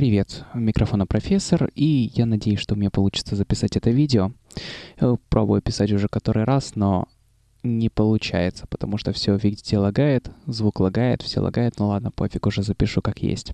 Привет, у микрофона профессор, и я надеюсь, что у меня получится записать это видео. Я пробую писать уже который раз, но не получается, потому что все, видите, лагает, звук лагает, все лагает, ну ладно, пофиг, уже запишу как есть.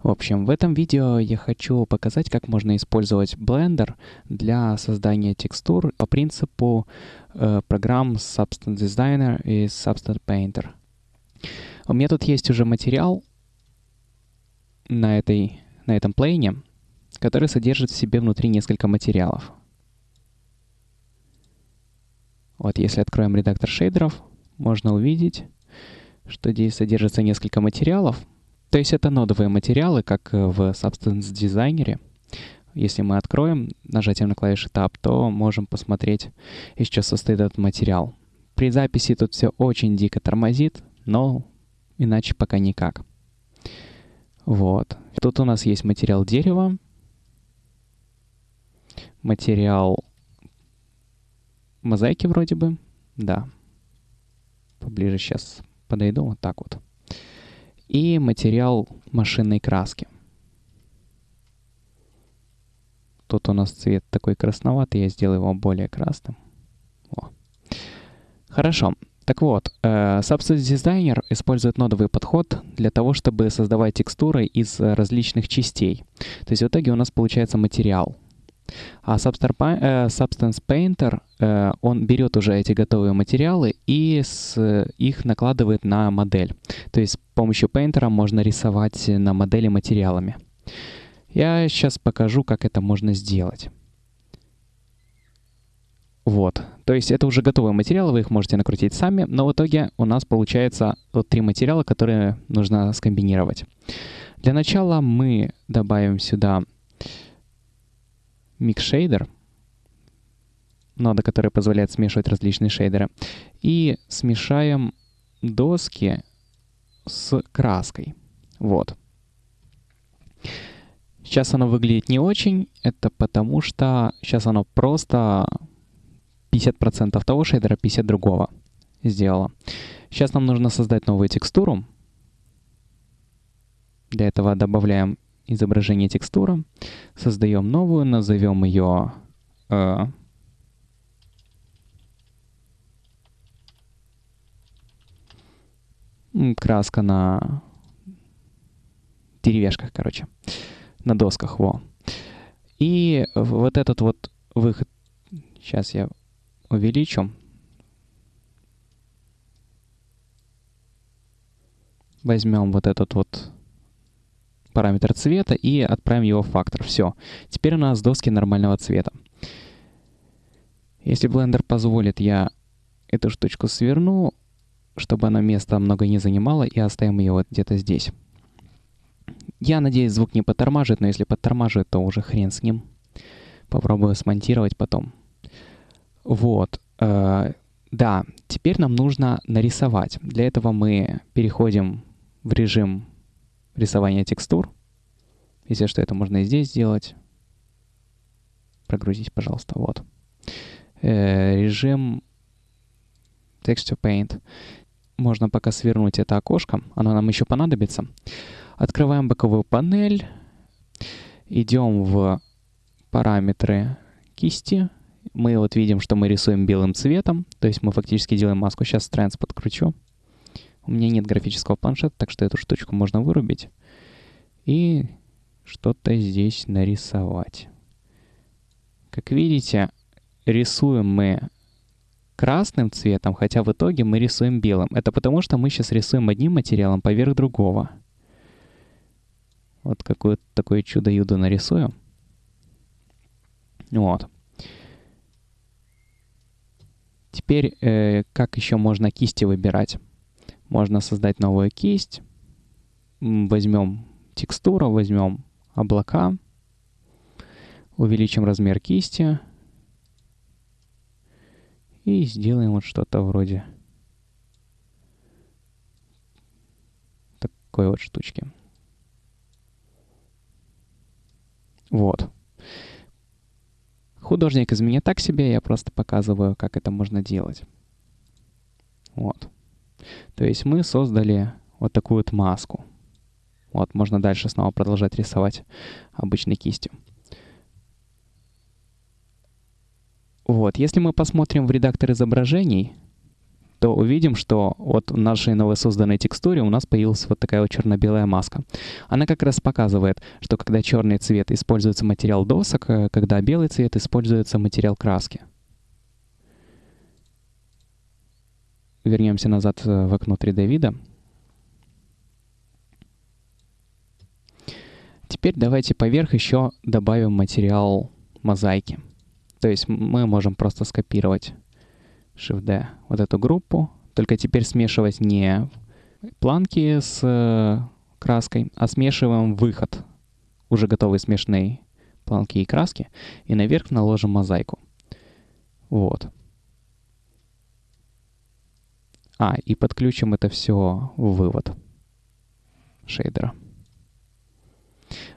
В общем, в этом видео я хочу показать, как можно использовать Blender для создания текстур по принципу э, программ Substance Designer и Substance Painter. У меня тут есть уже материал, на, этой, на этом плейне, который содержит в себе внутри несколько материалов. Вот если откроем редактор шейдеров, можно увидеть, что здесь содержится несколько материалов. То есть это нодовые материалы, как в Substance Designer. Если мы откроем нажатием на клавишу Tab, то можем посмотреть, из чего состоит этот материал. При записи тут все очень дико тормозит, но иначе пока никак. Вот. Тут у нас есть материал дерева, материал мозаики вроде бы, да. Поближе сейчас подойду, вот так вот. И материал машинной краски. Тут у нас цвет такой красноватый, я сделаю его более красным. О. Хорошо. Так вот, э, Substance Designer использует нодовый подход для того, чтобы создавать текстуры из различных частей. То есть в итоге у нас получается материал. А Substance Painter, э, он берет уже эти готовые материалы и с, их накладывает на модель. То есть с помощью Painter можно рисовать на модели материалами. Я сейчас покажу, как это можно сделать. Вот. То есть это уже готовые материалы, вы их можете накрутить сами, но в итоге у нас получается вот три материала, которые нужно скомбинировать. Для начала мы добавим сюда Shader, нода, которая позволяет смешивать различные шейдеры, и смешаем доски с краской. Вот. Сейчас оно выглядит не очень, это потому что сейчас оно просто 50% того шейдера, 50% другого сделала. Сейчас нам нужно создать новую текстуру. Для этого добавляем изображение текстура, создаем новую, назовем ее э, краска на деревяшках, короче, на досках, во. И вот этот вот выход, сейчас я увеличу. Возьмем вот этот вот параметр цвета и отправим его в фактор. Все. Теперь у нас доски нормального цвета. Если Blender позволит, я эту штучку сверну, чтобы она места много не занимала, и оставим ее вот где-то здесь. Я надеюсь, звук не подтормаживает, но если подтормаживает, то уже хрен с ним. Попробую смонтировать потом. Вот. Э, да, теперь нам нужно нарисовать. Для этого мы переходим в режим рисования текстур. Если что, это можно и здесь сделать. Прогрузить, пожалуйста, вот. Э, режим Texture Paint. Можно пока свернуть это окошко, оно нам еще понадобится. Открываем боковую панель, идем в параметры кисти, мы вот видим, что мы рисуем белым цветом, то есть мы фактически делаем маску. Сейчас Strands подкручу. У меня нет графического планшета, так что эту штучку можно вырубить. И что-то здесь нарисовать. Как видите, рисуем мы красным цветом, хотя в итоге мы рисуем белым. Это потому, что мы сейчас рисуем одним материалом поверх другого. Вот какое-то такое чудо-юдо нарисую. Вот. Теперь, э, как еще можно кисти выбирать? Можно создать новую кисть. Возьмем текстуру, возьмем облака, увеличим размер кисти и сделаем вот что-то вроде такой вот штучки. Вот. Художник из меня так себе, я просто показываю, как это можно делать. Вот. То есть мы создали вот такую вот маску. Вот, можно дальше снова продолжать рисовать обычной кистью. Вот, если мы посмотрим в редактор изображений, то увидим, что вот в нашей новосозданной текстуре у нас появилась вот такая вот черно-белая маска. Она как раз показывает, что когда черный цвет используется материал досок, э, когда белый цвет используется материал краски. Вернемся назад э, в окно 3D вида. Теперь давайте поверх еще добавим материал мозаики. То есть мы можем просто скопировать Shift-D вот эту группу, только теперь смешивать не планки с э, краской, а смешиваем выход уже готовой смешанной планки и краски, и наверх наложим мозаику. Вот. А, и подключим это все в вывод шейдера.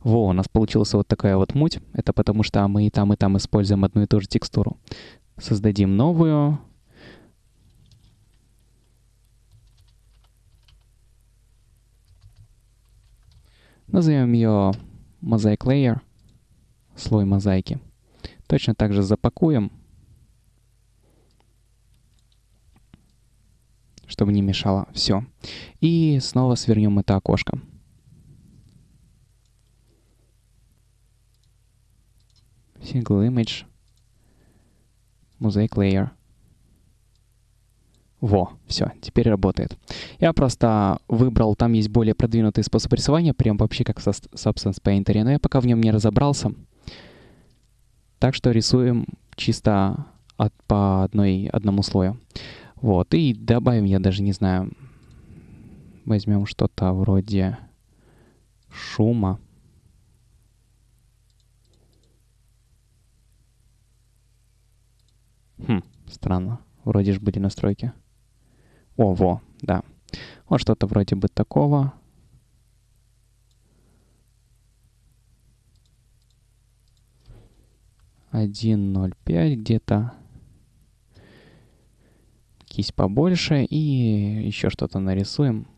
Во, у нас получилась вот такая вот муть. Это потому что мы и там, и там используем одну и ту же текстуру. Создадим новую. Назовем ее Mosaic Layer, слой мозаики. Точно так же запакуем, чтобы не мешало. Все. И снова свернем это окошко. single image, mosaic layer. Во, все, теперь работает. Я просто выбрал, там есть более продвинутый способ рисования, прям вообще как в Substance Painter, но я пока в нем не разобрался. Так что рисуем чисто от, по одной, одному слою. Вот, и добавим, я даже не знаю, возьмем что-то вроде шума. Хм, странно. Вроде же были настройки. О, во, да. Вот что-то вроде бы такого. Один ноль пять где-то. Кисть побольше и еще что-то нарисуем.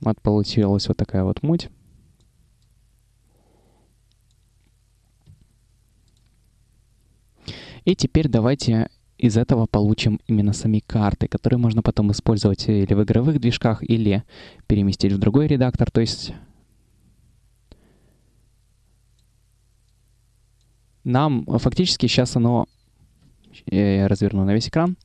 Вот получилась вот такая вот муть. И теперь давайте из этого получим именно сами карты, которые можно потом использовать или в игровых движках, или переместить в другой редактор. То есть нам фактически сейчас оно... Я разверну на весь экран.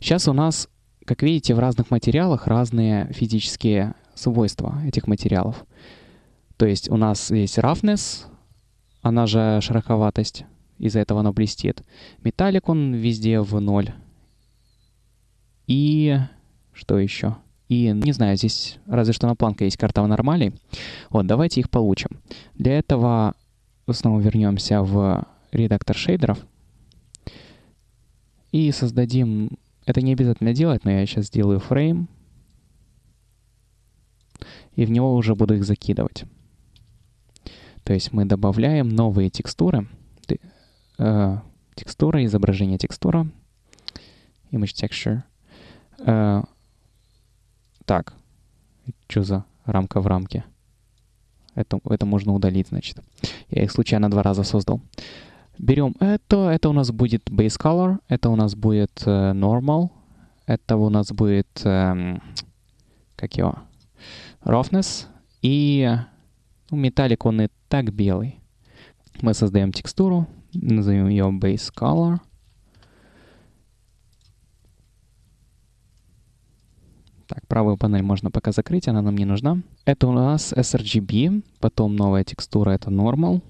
Сейчас у нас, как видите, в разных материалах разные физические свойства этих материалов. То есть у нас есть roughness, она же шероховатость, из-за этого оно блестит. Металлик он везде в ноль. И что еще? И, не знаю, здесь разве что на планка есть карта нормалей. Вот, давайте их получим. Для этого снова вернемся в редактор шейдеров. И создадим... Это не обязательно делать, но я сейчас сделаю фрейм. И в него уже буду их закидывать. То есть мы добавляем новые текстуры э, текстура, изображение текстура, image texture. Э, так, что за рамка в рамке? Это, это можно удалить, значит. Я их случайно два раза создал. Берем это, это у нас будет base color, это у нас будет э, normal, это у нас будет, э, как его, roughness, и ну, металлик он и так белый. Мы создаем текстуру, назовем ее base color. Так, правую панель можно пока закрыть, она нам не нужна. Это у нас sRGB, потом новая текстура это normal.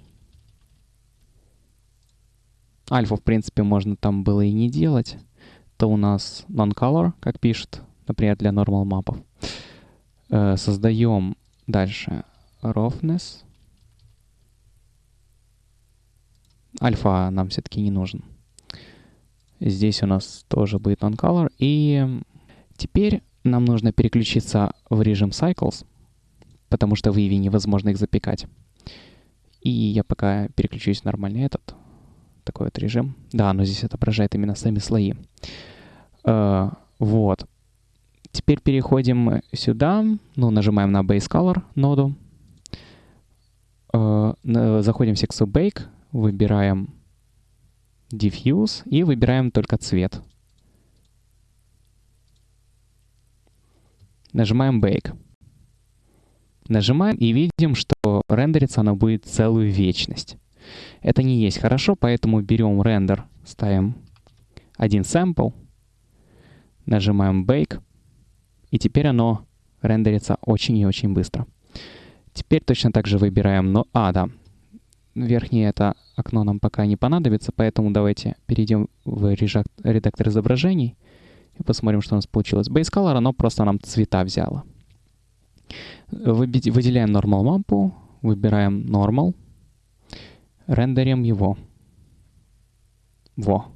Альфа, в принципе, можно там было и не делать. Это у нас non-color, как пишет, например, для normal мапов. Э, создаем дальше roughness. Альфа нам все-таки не нужен. Здесь у нас тоже будет non-color. И теперь нам нужно переключиться в режим Cycles, потому что в Eevee невозможно их запекать. И я пока переключусь в нормальный этот, такой вот режим. Да, но здесь отображает именно сами слои. Э, вот. Теперь переходим сюда, ну, нажимаем на Base Color ноду, э, заходим в секцию Bake, выбираем Diffuse и выбираем только цвет. Нажимаем Bake. Нажимаем и видим, что рендериться оно будет целую вечность. Это не есть хорошо, поэтому берем рендер, ставим один sample, нажимаем Bake, и теперь оно рендерится очень и очень быстро. Теперь точно так же выбираем, но, а, да, верхнее это окно нам пока не понадобится, поэтому давайте перейдем в редактор изображений и посмотрим, что у нас получилось. Base Color, оно просто нам цвета взяло. Выделяем Normal мапу, выбираем Normal, рендерим его. Во.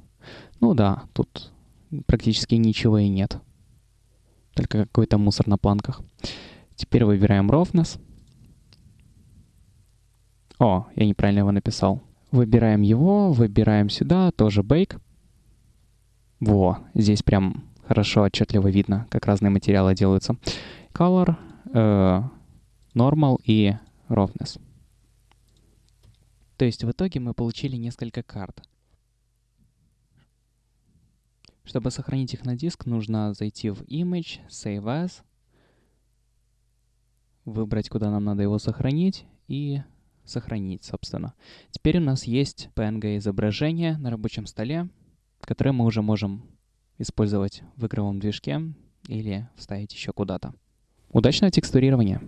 Ну да, тут практически ничего и нет. Только какой-то мусор на планках. Теперь выбираем Roughness. О, я неправильно его написал. Выбираем его, выбираем сюда, тоже Bake. Во, здесь прям хорошо, отчетливо видно, как разные материалы делаются. Color, э, Normal и Roughness. То есть в итоге мы получили несколько карт. Чтобы сохранить их на диск, нужно зайти в Image, Save As, выбрать, куда нам надо его сохранить, и сохранить, собственно. Теперь у нас есть PNG-изображение на рабочем столе, которое мы уже можем использовать в игровом движке или вставить еще куда-то. Удачного текстурирования!